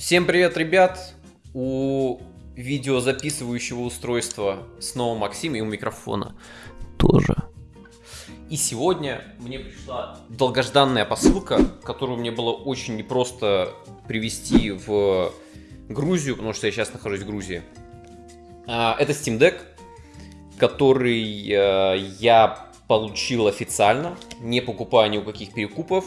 Всем привет, ребят! У видеозаписывающего устройства снова Максим и у микрофона тоже. И сегодня мне пришла долгожданная посылка, которую мне было очень непросто привезти в Грузию, потому что я сейчас нахожусь в Грузии. А, это Steam Deck, который э, я получил официально, не покупая ни у каких перекупов.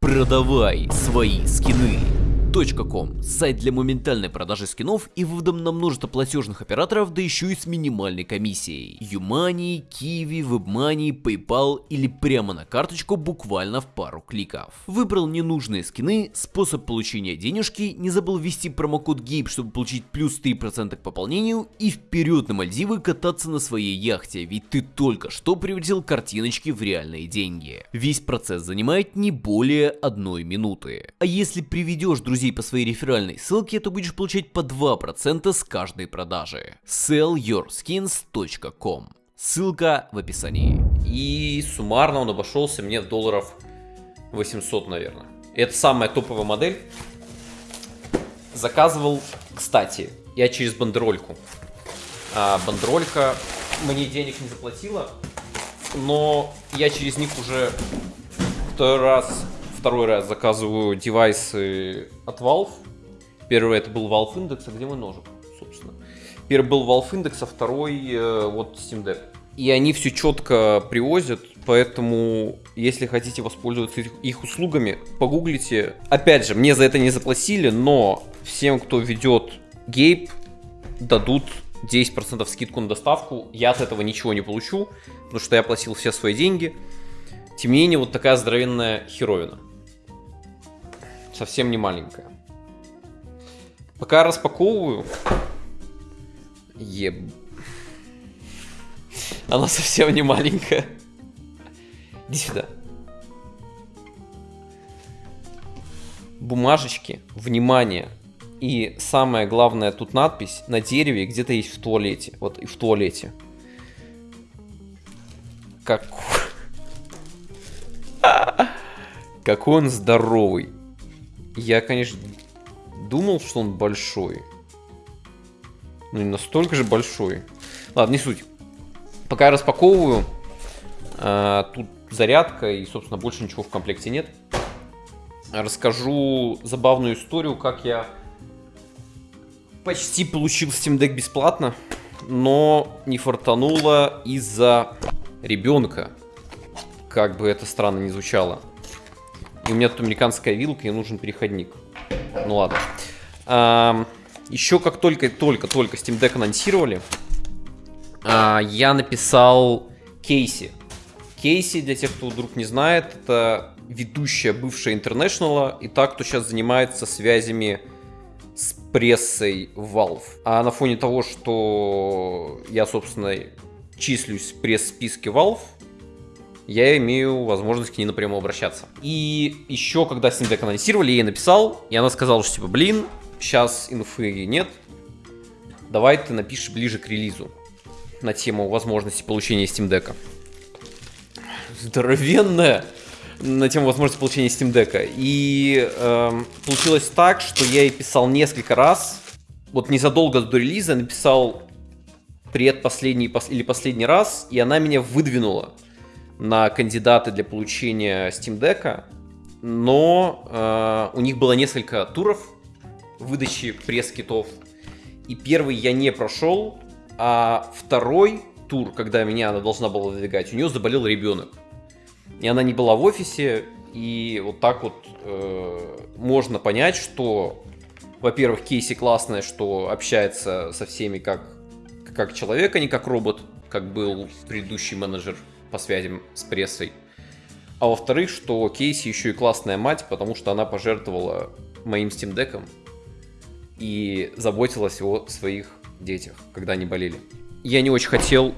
Продавай свои скины Key.com – сайт для моментальной продажи скинов и вывода на множество платежных операторов, да еще и с минимальной комиссией. Юмани, Kiwi, WebMoney, PayPal или прямо на карточку буквально в пару кликов. Выбрал ненужные скины, способ получения денежки, не забыл ввести промокод GABE, чтобы получить плюс 3% к пополнению и вперед на Мальдивы кататься на своей яхте, ведь ты только что превратил картиночки в реальные деньги. Весь процесс занимает не более одной минуты. А если приведешь друзей друзей по своей реферальной ссылке, то будешь получать по 2% с каждой продажи. sellyourskins.com Ссылка в описании. И суммарно он обошелся мне в долларов 800, наверное. Это самая топовая модель. Заказывал, кстати, я через бандерольку. А, бандеролька мне денег не заплатила, но я через них уже второй раз второй раз заказываю девайсы от Valve. Первый это был Valve Index, а где мой ножик, собственно? Первый был Valve Index, а второй э, вот Steam Deck. И они все четко привозят, поэтому если хотите воспользоваться их, их услугами, погуглите. Опять же, мне за это не заплатили, но всем, кто ведет Гейб, дадут 10% скидку на доставку. Я от этого ничего не получу, потому что я платил все свои деньги. Тем не менее, вот такая здоровенная херовина совсем не маленькая. Пока я распаковываю... Еб... Она совсем не маленькая. Иди сюда. Бумажечки, внимание. И самое главное, тут надпись на дереве где-то есть в туалете. Вот и в туалете. Как... Какой он здоровый. Я, конечно, думал, что он большой. Ну, не настолько же большой. Ладно, не суть. Пока я распаковываю, а, тут зарядка и, собственно, больше ничего в комплекте нет. Расскажу забавную историю, как я почти получил Steam Deck бесплатно, но не фартануло из-за ребенка. Как бы это странно не звучало. И у меня тут американская вилка, и нужен переходник. Ну ладно. А, еще как только-только-только Steam Deck анонсировали, а, я написал Кейси. Кейси, для тех, кто вдруг не знает, это ведущая бывшая International и так, кто сейчас занимается связями с прессой Valve. А на фоне того, что я, собственно, числюсь в пресс-списке Valve, я имею возможность к ней напрямую обращаться. И еще, когда Steam Deck анонсировали, я ей написал, и она сказала, что типа, блин, сейчас инфы нет, давай ты напишешь ближе к релизу на тему возможности получения Steam Deck. Здоровенная на тему возможности получения Steam Deck. И э, получилось так, что я ей писал несколько раз. Вот незадолго до релиза написал предпоследний или последний раз, и она меня выдвинула на кандидаты для получения Steam Deck, но э, у них было несколько туров выдачи пресс-китов. И первый я не прошел, а второй тур, когда меня она должна была выдвигать, у нее заболел ребенок. И она не была в офисе, и вот так вот э, можно понять, что, во-первых, Кейси классная, что общается со всеми как, как человек, а не как робот, как был предыдущий менеджер по связям с прессой. А во-вторых, что Кейси еще и классная мать, потому что она пожертвовала моим Steam Deck и заботилась о своих детях, когда они болели. Я не очень хотел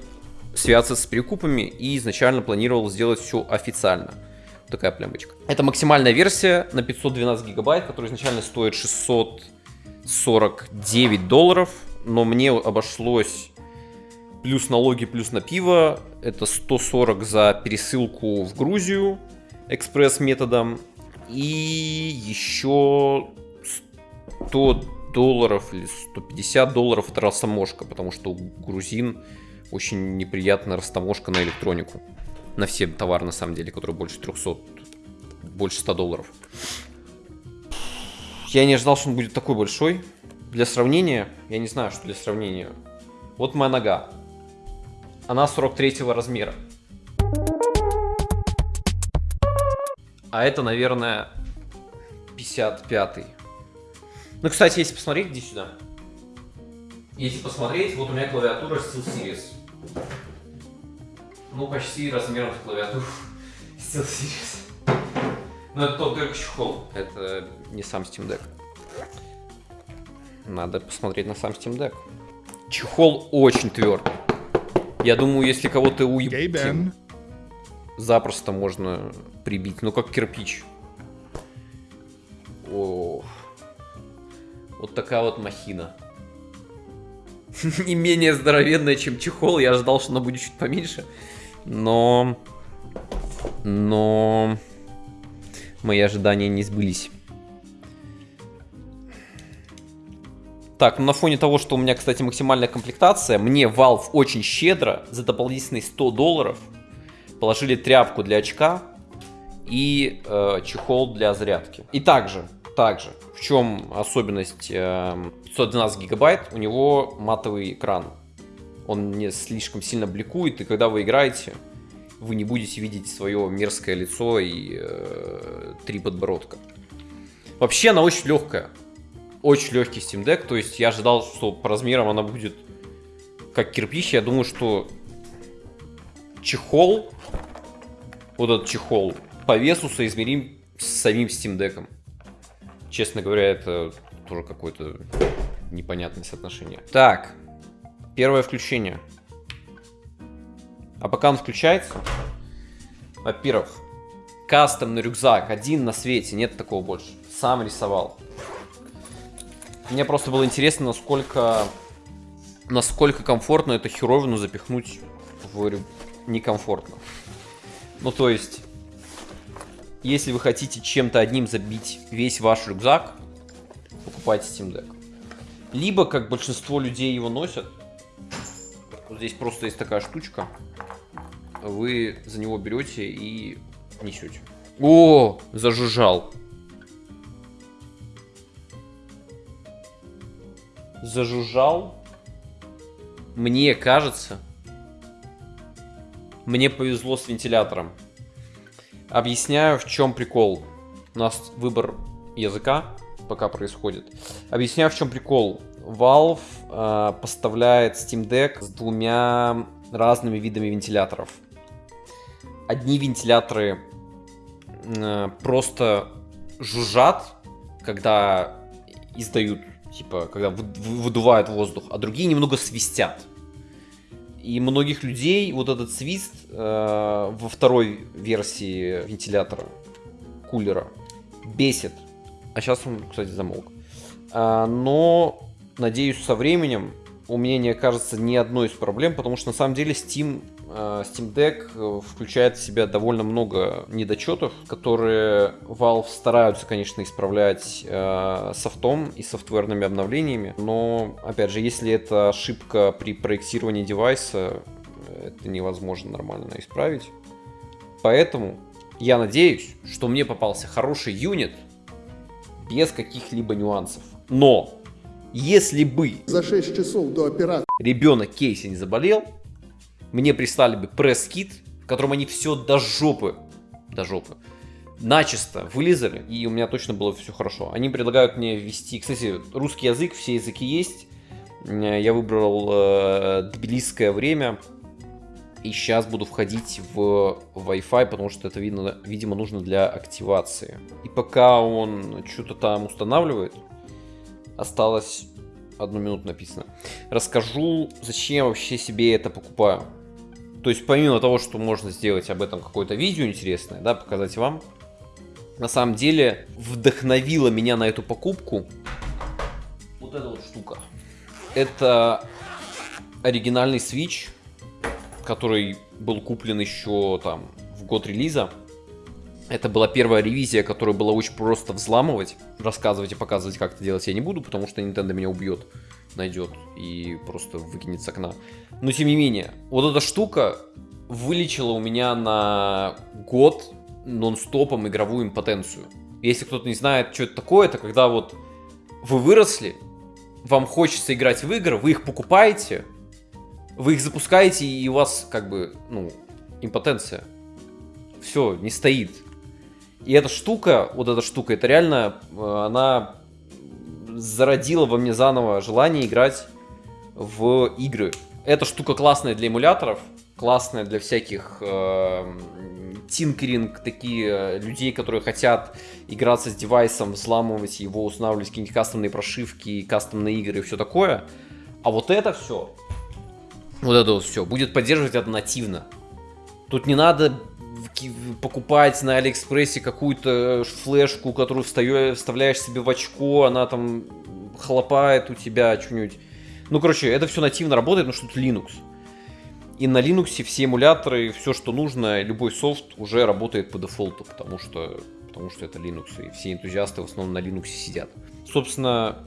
связаться с перекупами и изначально планировал сделать все официально. Такая плямбочка. Это максимальная версия на 512 гигабайт, которая изначально стоит 649 долларов, но мне обошлось плюс налоги, плюс на пиво. Это 140 за пересылку в Грузию экспресс-методом. И еще 100 долларов или 150 долларов это растаможка, потому что у грузин очень неприятная растаможка на электронику. На все товары, на самом деле, которые больше 300, больше 100 долларов. Я не ожидал, что он будет такой большой. Для сравнения, я не знаю, что для сравнения. Вот моя нога. Она 43 размера. А это, наверное, 55 -й. Ну, кстати, если посмотреть, иди сюда. Если посмотреть, вот у меня клавиатура SteelSeries. Ну, почти размером с клавиатуру SteelSeries. Но это только чехол. Это не сам Steam Deck. Надо посмотреть на сам Steam Deck. Чехол очень твердый. Я думаю, если кого-то уебать, запросто можно прибить. Ну, как кирпич. О, вот такая вот махина. Не менее здоровенная, чем чехол. Я ожидал, что она будет чуть поменьше. Но... Но... Мои ожидания не сбылись. Так, ну на фоне того, что у меня, кстати, максимальная комплектация, мне Valve очень щедро за дополнительные 100 долларов положили тряпку для очка и э, чехол для зарядки. И также, также, в чем особенность э, 512 гигабайт, у него матовый экран. Он не слишком сильно бликует, и когда вы играете, вы не будете видеть свое мерзкое лицо и э, три подбородка. Вообще она очень легкая очень легкий Steam Deck, то есть я ожидал, что по размерам она будет как кирпич. Я думаю, что чехол, вот этот чехол, по весу соизмерим с самим Steam Deck. Честно говоря, это тоже какое-то непонятное соотношение. Так, первое включение. А пока он включается, во-первых, кастомный рюкзак, один на свете, нет такого больше. Сам рисовал. Мне просто было интересно, насколько, насколько комфортно эту херовину запихнуть в некомфортно. Ну, то есть, если вы хотите чем-то одним забить весь ваш рюкзак, покупайте Steam Deck. Либо, как большинство людей его носят, вот здесь просто есть такая штучка, вы за него берете и несете. О, зажужжал. Зажужжал. Мне кажется, мне повезло с вентилятором. Объясняю, в чем прикол. У нас выбор языка пока происходит. Объясняю, в чем прикол. Valve э, поставляет Steam Deck с двумя разными видами вентиляторов. Одни вентиляторы э, просто жужжат, когда издают типа, когда выдувают воздух, а другие немного свистят. И многих людей вот этот свист э, во второй версии вентилятора, кулера, бесит. А сейчас он, кстати, замолк. А, но, надеюсь, со временем у меня не окажется ни одной из проблем, потому что на самом деле Steam Э, Steam Deck э, включает в себя довольно много недочетов, которые Valve стараются, конечно, исправлять э, софтом и софтверными обновлениями, но, опять же, если это ошибка при проектировании девайса, это невозможно нормально исправить. Поэтому я надеюсь, что мне попался хороший юнит без каких-либо нюансов. Но если бы за 6 часов до операции ребенок Кейси не заболел, мне прислали бы пресс-кит, в котором они все до жопы, до жопы, начисто вылезали, и у меня точно было все хорошо. Они предлагают мне ввести, кстати, русский язык, все языки есть. Я выбрал э, тбилисское время, и сейчас буду входить в Wi-Fi, потому что это, видно, видимо, нужно для активации. И пока он что-то там устанавливает, осталось одну минуту написано. Расскажу, зачем вообще себе это покупаю. То есть помимо того, что можно сделать об этом какое-то видео интересное, да, показать вам, на самом деле вдохновила меня на эту покупку вот эта вот штука. Это оригинальный Switch, который был куплен еще там в год релиза. Это была первая ревизия, которую было очень просто взламывать. Рассказывать и показывать, как это делать я не буду, потому что Nintendo меня убьет, найдет и просто выкинет с окна. Но тем не менее, вот эта штука вылечила у меня на год нон-стопом игровую импотенцию. Если кто-то не знает, что это такое, это когда вот вы выросли, вам хочется играть в игры, вы их покупаете, вы их запускаете, и у вас как бы, ну, импотенция. Все, не стоит. И эта штука, вот эта штука, это реально, э, она зародила во мне заново желание играть в игры. Эта штука классная для эмуляторов, классная для всяких э, тинкеринг, такие э, людей, которые хотят играться с девайсом, взламывать его, устанавливать какие-нибудь кастомные прошивки, кастомные игры и все такое. А вот это все, вот это вот все, будет поддерживать это нативно. Тут не надо покупать на Алиэкспрессе какую-то флешку, которую вставляешь себе в очко, она там хлопает у тебя что-нибудь. Ну, короче, это все нативно работает, но что тут Linux. И на Linux все эмуляторы, все, что нужно, любой софт уже работает по дефолту, потому что, потому что это Linux, и все энтузиасты в основном на Linux сидят. Собственно,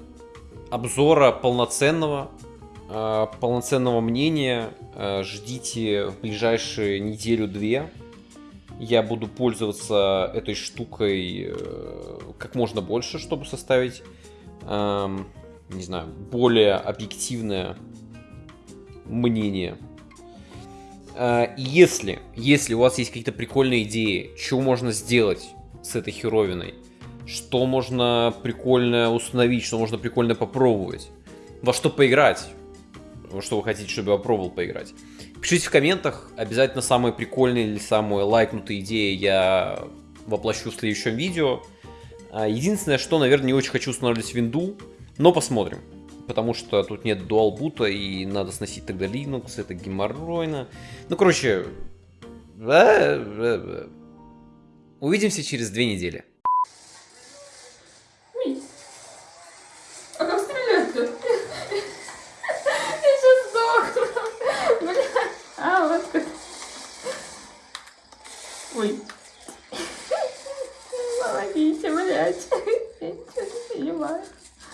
обзора полноценного, э, полноценного мнения э, ждите в ближайшие неделю-две. Я буду пользоваться этой штукой э, как можно больше, чтобы составить, эм, не знаю, более объективное мнение. Э, если, если у вас есть какие-то прикольные идеи, что можно сделать с этой херовиной, что можно прикольно установить, что можно прикольно попробовать, во что поиграть, что вы хотите, чтобы я попробовал поиграть. Пишите в комментах, обязательно самые прикольные или самые лайкнутые идеи я воплощу в следующем видео. А, единственное, что, наверное, не очень хочу устанавливать винду, но посмотрим потому что тут нет дуалбута и надо сносить тогда Linux, это геморройно. Ну, короче, увидимся через две недели.